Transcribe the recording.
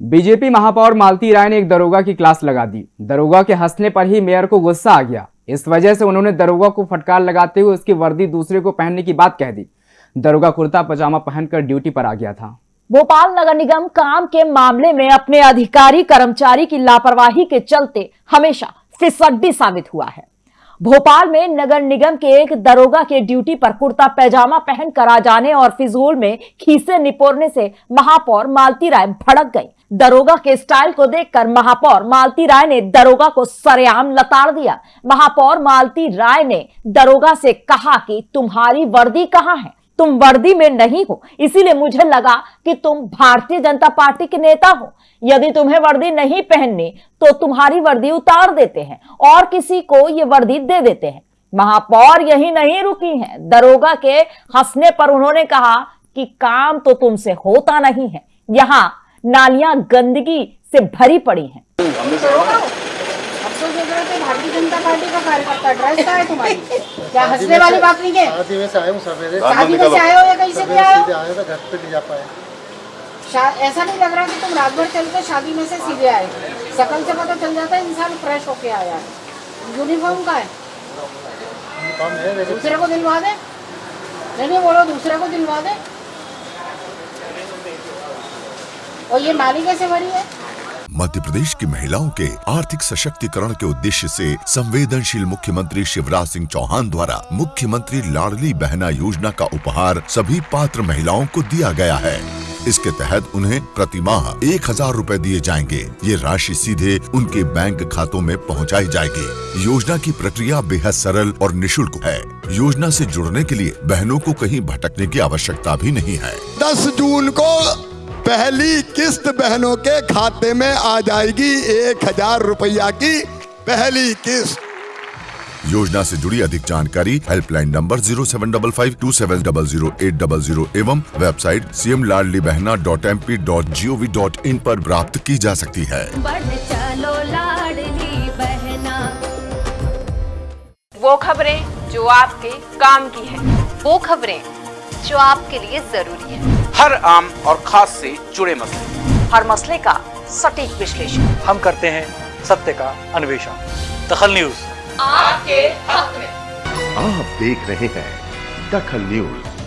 BJP महापौर मालती राय ने एक दरोगा की क्लास लगा दी। दरोगा के हंसने पर ही मेयर को गुस्सा आ गया। इस वजह से उन्होंने दरोगा को फटकार लगाते हुए उसकी वर्दी दूसरे को पहनने की बात कह दी। दरोगा कुर्ता पजामा पहनकर ड्यूटी पर आ गया था। भोपाल नगर निगम काम के मामले में अपने अधिकारी कर्मचारी की लापरवाही के चलते हमेशा फिसड्डी साबित हुआ है। भोपाल में नगर निगम के एक दरोगा के ड्यूटी पर कुर्ता पैजामा पहन कर आ जाने और फिजूल में खीसे निपोरने से महापौर मालती राय भड़क गई। दरोगा के स्टाइल को देखकर महापौर मालती राय ने दरोगा को सरेआम लताड़ दिया। महापौर मालती राय ने दरोगा से कहा कि तुम्हारी वर्दी कहाँ है? तुम वर्दी में नहीं हो। इसीलिए मुझे लगा कि तुम भारतीय जनता पार्टी के नेता हो। यदि तुम्हें वर्दी नहीं पहननी तो तुम्हारी वर्दी उतार देते हैं और किसी को ये वर्दी दे देते हैं। महापौर यही नहीं रुकी हैं। दरोगा के हंसने पर उन्होंने कहा कि काम तो तुमसे होता नहीं है। यहाँ नालियाँ गंदगी से भरी पड़ी हैं अफसोस देख रहे थे भारतीय जनता पार्टी का कार्यकर्ता ड्रेस का तुम्हारी? क्या हंसने वाली बात नहीं है? शादी में से आया हूँ सवेरे शादी में से आए हो या कहीं से भी आए हो? सीधे आया घर पे नहीं जा पाए। ऐसा नहीं लग रहा कि तुम रात भर चल के शादी में से सीधे आए शकल से पता चल जाता है इंसान फ्रेश होके आया है। यूनिफॉर्म का है। है दूसरे को दिलवा दे। नहीं नहीं बोलो दूसरे को दिलवा दे। और ये नाली कैसे भरी है? मध्य प्रदेश की महिलाओं के आर्थिक सशक्तिकरण के उद्देश्य से संवेदनशील मुख्यमंत्री शिवराज सिंह चौहान द्वारा मुख्यमंत्री लाडली बहना योजना का उपहार सभी पात्र महिलाओं को दिया गया है। इसके तहत उन्हें प्रति माह एक हज़ार रूपए दिए जाएँगे। ये राशि सीधे उनके बैंक खातों में पहुंचाई जाएगी। योजना की प्रक्रिया बेहद सरल और निशुल्क है। योजना से जुड़ने के लिए बहनों को कहीं भटकने की आवश्यकता भी नहीं है। 10 जून को पहली किस्त बहनों के खाते में आ जाएगी एक हज़ार रुपया की पहली किस्त। योजना से जुड़ी अधिक जानकारी helpline number zero seven double five two seven double zero eight double zero एवं website C M Ladli Behna dot M P dot G O V dot in आरोप प्राप्त की जा सकती है। चलो लाडली बहना। वो खबरें जो आपके काम की है। वो खबरें जो आपके लिए ज़रूरी है। हर आम और खास से जुड़े मसले। हर मसले का सटीक विश्लेषण। हम करते हैं सत्य का अन्वेषण। दखल न्यूज़। आपके हक में। आप देख रहे हैं दखल न्यूज़।